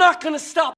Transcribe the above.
not gonna stop.